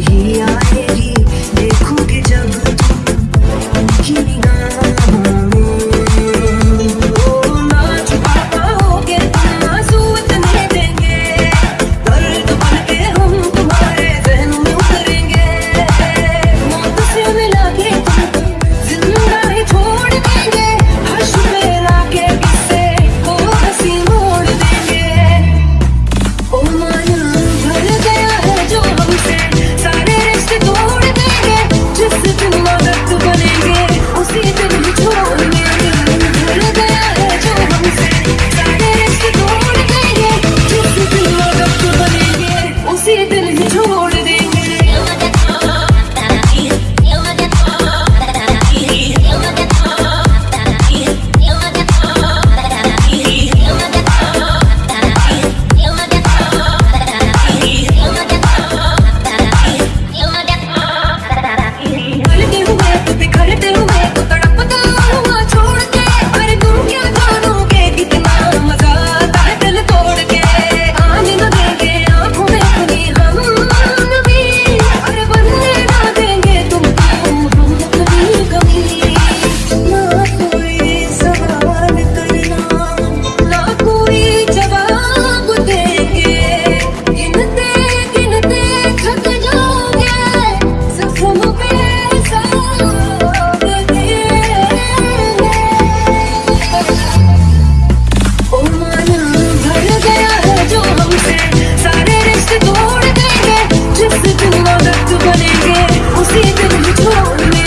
here. told